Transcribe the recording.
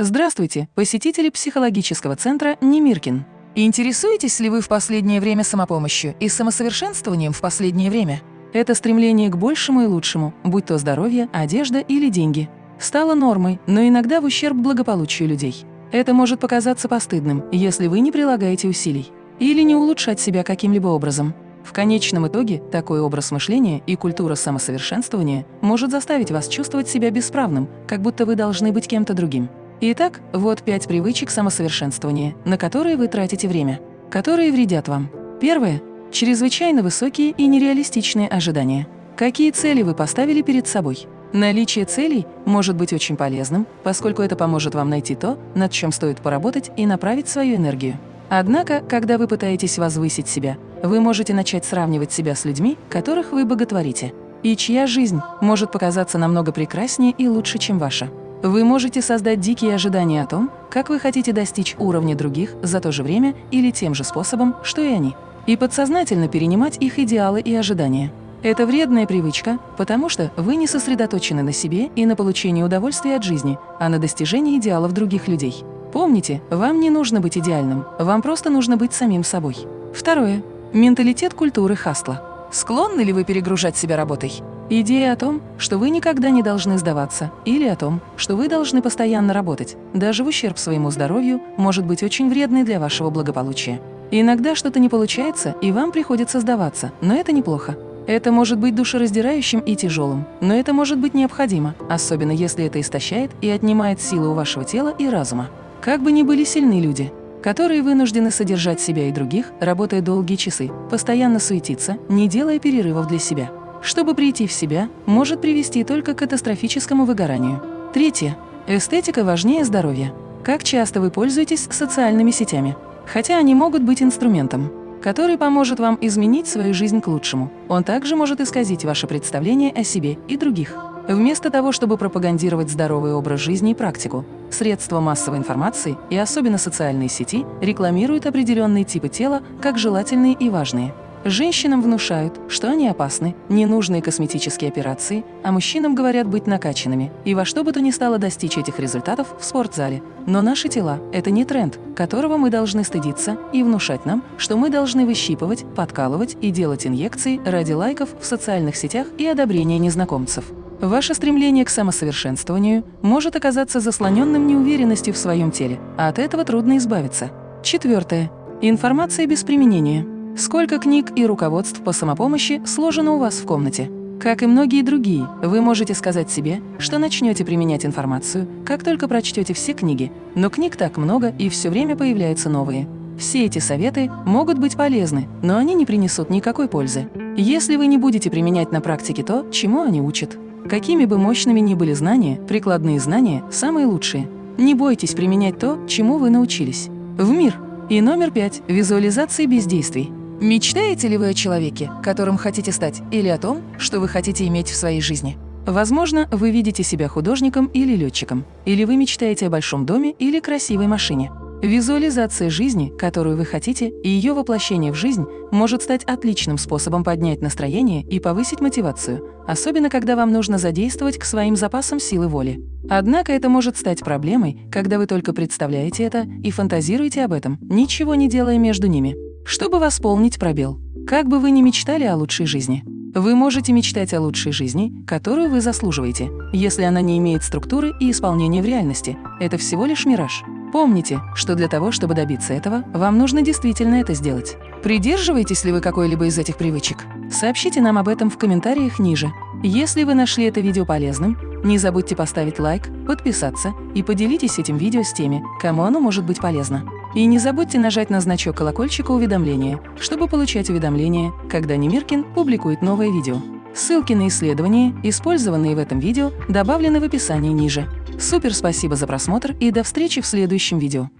Здравствуйте, посетители психологического центра Немиркин. Интересуетесь ли вы в последнее время самопомощью и самосовершенствованием в последнее время? Это стремление к большему и лучшему, будь то здоровье, одежда или деньги. Стало нормой, но иногда в ущерб благополучию людей. Это может показаться постыдным, если вы не прилагаете усилий. Или не улучшать себя каким-либо образом. В конечном итоге такой образ мышления и культура самосовершенствования может заставить вас чувствовать себя бесправным, как будто вы должны быть кем-то другим. Итак, вот пять привычек самосовершенствования, на которые вы тратите время, которые вредят вам. Первое – чрезвычайно высокие и нереалистичные ожидания. Какие цели вы поставили перед собой? Наличие целей может быть очень полезным, поскольку это поможет вам найти то, над чем стоит поработать и направить свою энергию. Однако, когда вы пытаетесь возвысить себя, вы можете начать сравнивать себя с людьми, которых вы боготворите, и чья жизнь может показаться намного прекраснее и лучше, чем ваша. Вы можете создать дикие ожидания о том, как вы хотите достичь уровня других за то же время или тем же способом, что и они, и подсознательно перенимать их идеалы и ожидания. Это вредная привычка, потому что вы не сосредоточены на себе и на получении удовольствия от жизни, а на достижении идеалов других людей. Помните, вам не нужно быть идеальным, вам просто нужно быть самим собой. Второе. Менталитет культуры хастла. Склонны ли вы перегружать себя работой? Идея о том, что вы никогда не должны сдаваться, или о том, что вы должны постоянно работать, даже в ущерб своему здоровью, может быть очень вредной для вашего благополучия. Иногда что-то не получается, и вам приходится сдаваться, но это неплохо. Это может быть душераздирающим и тяжелым, но это может быть необходимо, особенно если это истощает и отнимает силы у вашего тела и разума. Как бы ни были сильны люди, которые вынуждены содержать себя и других, работая долгие часы, постоянно суетиться, не делая перерывов для себя – чтобы прийти в себя, может привести только к катастрофическому выгоранию. Третье. Эстетика важнее здоровья. Как часто вы пользуетесь социальными сетями? Хотя они могут быть инструментом, который поможет вам изменить свою жизнь к лучшему. Он также может исказить ваше представление о себе и других. Вместо того, чтобы пропагандировать здоровый образ жизни и практику, средства массовой информации и особенно социальные сети рекламируют определенные типы тела как желательные и важные. Женщинам внушают, что они опасны, ненужные косметические операции, а мужчинам говорят быть накачанными и во что бы то ни стало достичь этих результатов в спортзале. Но наши тела – это не тренд, которого мы должны стыдиться и внушать нам, что мы должны выщипывать, подкалывать и делать инъекции ради лайков в социальных сетях и одобрения незнакомцев. Ваше стремление к самосовершенствованию может оказаться заслоненным неуверенностью в своем теле, а от этого трудно избавиться. Четвертое. Информация без применения. Сколько книг и руководств по самопомощи сложено у вас в комнате? Как и многие другие, вы можете сказать себе, что начнете применять информацию, как только прочтете все книги, но книг так много и все время появляются новые. Все эти советы могут быть полезны, но они не принесут никакой пользы, если вы не будете применять на практике то, чему они учат. Какими бы мощными ни были знания, прикладные знания – самые лучшие. Не бойтесь применять то, чему вы научились. В мир. И номер пять – визуализации бездействий. Мечтаете ли вы о человеке, которым хотите стать, или о том, что вы хотите иметь в своей жизни? Возможно, вы видите себя художником или летчиком, или вы мечтаете о большом доме или красивой машине. Визуализация жизни, которую вы хотите, и ее воплощение в жизнь может стать отличным способом поднять настроение и повысить мотивацию, особенно когда вам нужно задействовать к своим запасам силы воли. Однако это может стать проблемой, когда вы только представляете это и фантазируете об этом, ничего не делая между ними чтобы восполнить пробел. Как бы вы ни мечтали о лучшей жизни, вы можете мечтать о лучшей жизни, которую вы заслуживаете, если она не имеет структуры и исполнения в реальности. Это всего лишь мираж. Помните, что для того, чтобы добиться этого, вам нужно действительно это сделать. Придерживаетесь ли вы какой-либо из этих привычек? Сообщите нам об этом в комментариях ниже. Если вы нашли это видео полезным, не забудьте поставить лайк, подписаться и поделитесь этим видео с теми, кому оно может быть полезно. И не забудьте нажать на значок колокольчика уведомления, чтобы получать уведомления, когда Немиркин публикует новое видео. Ссылки на исследования, использованные в этом видео, добавлены в описании ниже. Супер спасибо за просмотр и до встречи в следующем видео.